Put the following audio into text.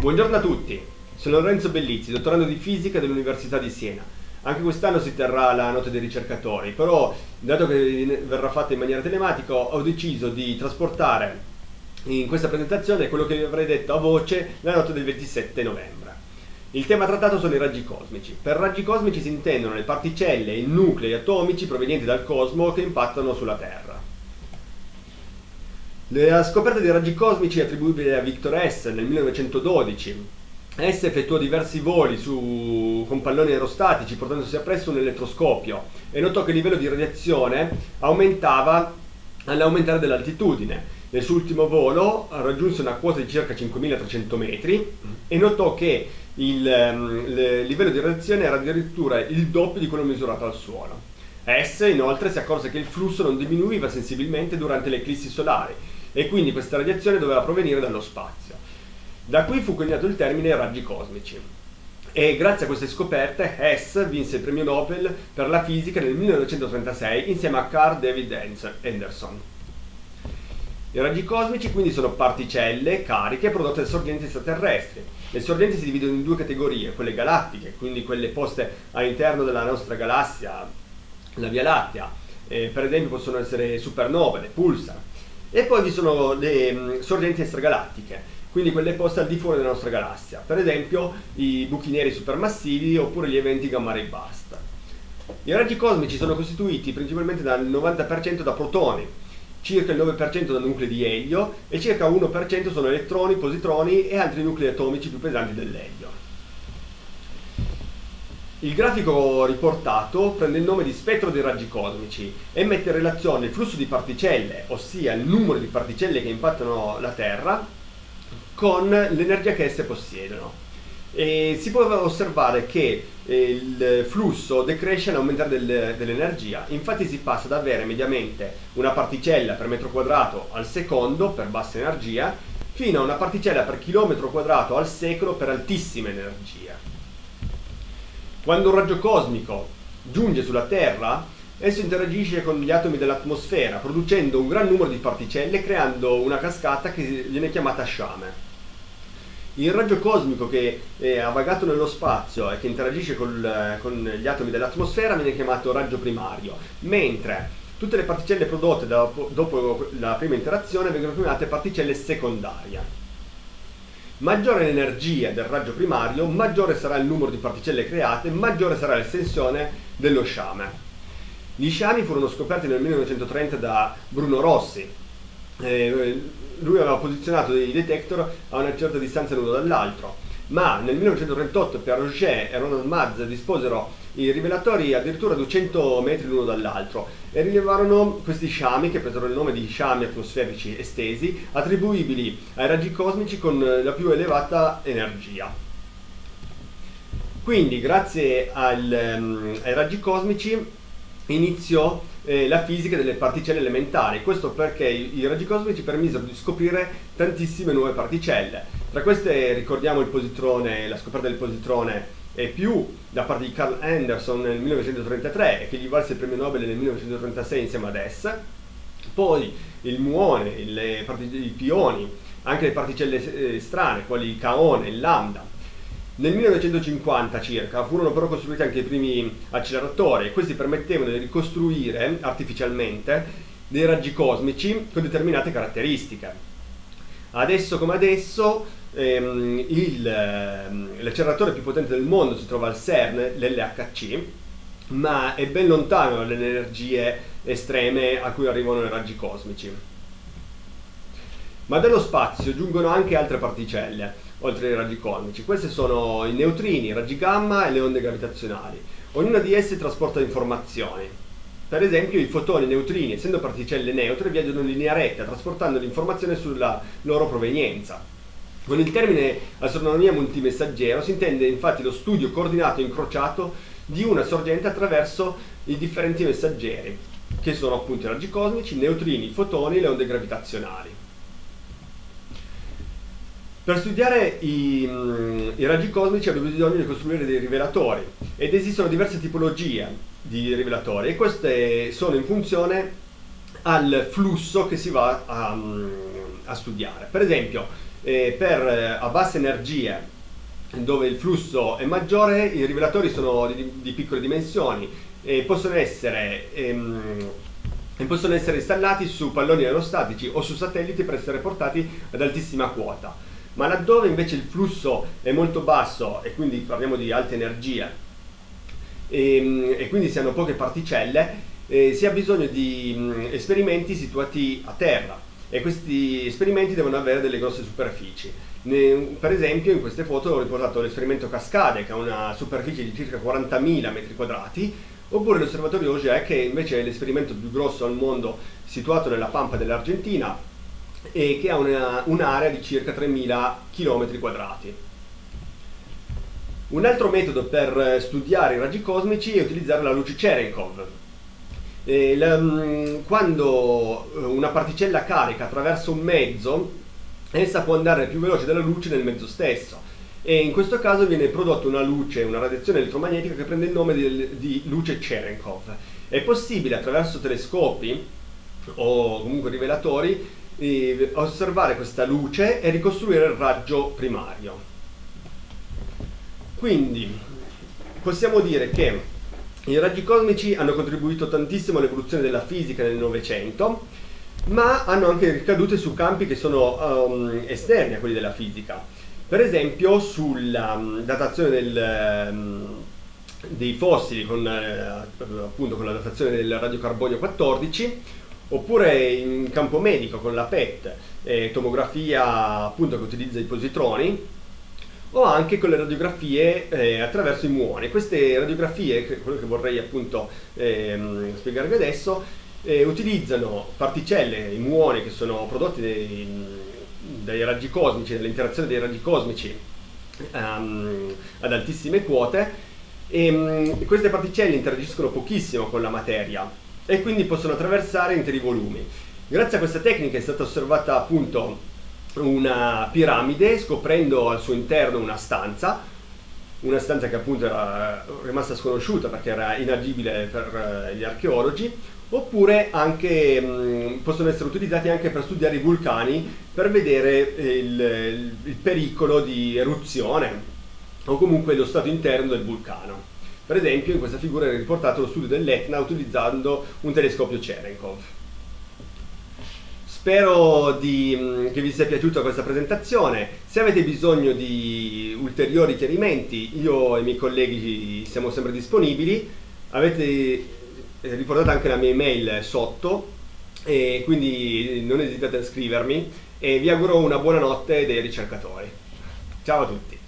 Buongiorno a tutti, sono Lorenzo Bellizzi, dottorando di fisica dell'Università di Siena. Anche quest'anno si terrà la notte dei ricercatori, però dato che verrà fatta in maniera telematica ho deciso di trasportare in questa presentazione quello che vi avrei detto a voce la notte del 27 novembre. Il tema trattato sono i raggi cosmici. Per raggi cosmici si intendono le particelle i nuclei atomici provenienti dal cosmo che impattano sulla Terra. La scoperta dei raggi cosmici è attribuibile a Victor Hess nel 1912. Hess effettuò diversi voli su, con palloni aerostatici portandosi appresso un elettroscopio e notò che il livello di radiazione aumentava all'aumentare dell'altitudine. Nel suo ultimo volo raggiunse una quota di circa 5300 metri e notò che il, ehm, il livello di radiazione era addirittura il doppio di quello misurato al suolo. Hess inoltre si accorse che il flusso non diminuiva sensibilmente durante le eclissi solari e quindi questa radiazione doveva provenire dallo spazio. Da qui fu coniato il termine raggi cosmici. E grazie a queste scoperte Hess vinse il premio Nobel per la fisica nel 1936 insieme a Carl David Anderson. I raggi cosmici quindi sono particelle cariche prodotte da sorgenti extraterrestri. Le sorgenti si dividono in due categorie, quelle galattiche, quindi quelle poste all'interno della nostra galassia, la Via Lattea, eh, per esempio possono essere supernove, le pulsar, e poi vi sono le mm, sorgenti extragalattiche, quindi quelle poste al di fuori della nostra galassia, per esempio i buchi neri supermassivi oppure gli eventi gamma ray burst. I raggi cosmici sono costituiti principalmente dal 90% da protoni, circa il 9% da nuclei di elio e circa 1% sono elettroni, positroni e altri nuclei atomici più pesanti dell'elio. Il grafico riportato prende il nome di spettro dei raggi cosmici e mette in relazione il flusso di particelle, ossia il numero di particelle che impattano la Terra, con l'energia che esse possiedono. E si può osservare che eh, il flusso decresce all'aumentare del, dell'energia, infatti si passa ad avere mediamente una particella per metro quadrato al secondo per bassa energia, fino a una particella per chilometro quadrato al secolo per altissima energia. Quando un raggio cosmico giunge sulla Terra, esso interagisce con gli atomi dell'atmosfera, producendo un gran numero di particelle, creando una cascata che viene chiamata sciame. Il raggio cosmico che è vagato nello spazio e che interagisce col, con gli atomi dell'atmosfera viene chiamato raggio primario, mentre tutte le particelle prodotte dopo la prima interazione vengono chiamate particelle secondarie. Maggiore l'energia del raggio primario, maggiore sarà il numero di particelle create, maggiore sarà l'estensione dello sciame. Gli sciami furono scoperti nel 1930 da Bruno Rossi. Eh, lui aveva posizionato dei detector a una certa distanza l'uno dall'altro, ma nel 1938 Pierre Roger e Ronald Maz disposero i rivelatori addirittura 200 metri l'uno dall'altro e rilevarono questi sciami che presero il nome di sciami atmosferici estesi attribuibili ai raggi cosmici con la più elevata energia. Quindi grazie al, um, ai raggi cosmici iniziò eh, la fisica delle particelle elementari, questo perché i, i raggi cosmici permisero di scoprire tantissime nuove particelle. Tra queste ricordiamo il positrone, la scoperta del positrone e più da parte di Carl Anderson nel 1933 e che gli valse il premio Nobel nel 1936 insieme ad Hess, poi il muone, le i pioni, anche le particelle eh, strane, quali il caone, il lambda. Nel 1950 circa furono però costruiti anche i primi acceleratori e questi permettevano di ricostruire artificialmente dei raggi cosmici con determinate caratteristiche. Adesso come adesso ehm, ehm, l'acceleratore più potente del mondo si trova al CERN, l'LHC, ma è ben lontano dalle energie estreme a cui arrivano i raggi cosmici. Ma dallo spazio giungono anche altre particelle, oltre ai raggi cosmici. Queste sono i neutrini, i raggi gamma e le onde gravitazionali. Ognuna di esse trasporta informazioni. Per esempio i fotoni e i neutrini, essendo particelle neutre, viaggiano in linea retta, trasportando l'informazione sulla loro provenienza. Con il termine astronomia multimessaggero si intende infatti lo studio coordinato e incrociato di una sorgente attraverso i differenti messaggeri, che sono appunto i raggi cosmici, i neutrini, i fotoni e le onde gravitazionali. Per studiare i, mm, i, raggi cosmici abbiamo bisogno di costruire dei rivelatori ed esistono diverse tipologie di rivelatori e queste sono in funzione al flusso che si va a, a studiare. Per esempio, eh, per eh, a basse energie dove il flusso è maggiore, i rivelatori sono di, di piccole dimensioni e possono essere, ehm, possono essere installati su palloni aerostatici o su satelliti per essere portati ad altissima quota. Ma laddove invece il flusso è molto basso e quindi parliamo di alte energie e, ehm, e quindi si hanno poche particelle, eh, si ha bisogno di mh, esperimenti situati a terra e questi esperimenti devono avere delle grosse superfici. Ne, per esempio in queste foto ho riportato l'esperimento Cascade che ha una superficie di circa 40.000 metri quadrati oppure l'osservatorio Auger che invece è l'esperimento più grosso al mondo situato nella pampa dell'Argentina e che ha un'area di circa 3.000 km quadrati. Un altro metodo per studiare i raggi cosmici è utilizzare la luce Cherenkov. Eh, mm, quando una particella carica attraverso un mezzo essa può andare più veloce della luce nel mezzo stesso e in questo caso viene prodotta una luce, una radiazione elettromagnetica che prende il nome di, di luce Cherenkov. È possibile attraverso telescopi o comunque rivelatori eh, osservare questa luce e ricostruire il raggio primario. Quindi possiamo dire che i raggi cosmici hanno contribuito tantissimo all'evoluzione della fisica nel Novecento ma hanno anche ricadute su campi che sono um, esterni a quelli della fisica. Per esempio sulla um, datazione del, um, dei fossili con, uh, appunto, con la datazione del radiocarbonio 14 oppure in campo medico con la PET, eh, tomografia appunto che utilizza i positroni o anche con le radiografie eh, attraverso i muoni. Queste radiografie, quello che vorrei appunto ehm, spiegarvi adesso, eh, utilizzano particelle, i muoni che sono prodotti dai, dai raggi cosmici, dall'interazione dei raggi cosmici um, ad altissime quote e um, queste particelle interagiscono pochissimo con la materia e quindi possono attraversare interi volumi. Grazie a questa tecnica è stata osservata appunto una piramide scoprendo al suo interno una stanza una stanza che appunto era rimasta sconosciuta perché era inagibile per eh, gli archeologi oppure anche, mh, possono essere utilizzati anche per studiare i vulcani per vedere il, il pericolo di eruzione o comunque lo stato interno del vulcano. Per esempio in questa figura è riportato lo studio dell'Etna utilizzando un telescopio Cherenkov. Spero di, che vi sia piaciuta questa presentazione, se avete bisogno di ulteriori chiarimenti io e i miei colleghi siamo sempre disponibili, avete eh, riportate anche la mia email sotto e quindi non esitate a scrivermi e vi auguro una buona notte dei ricercatori. Ciao a tutti!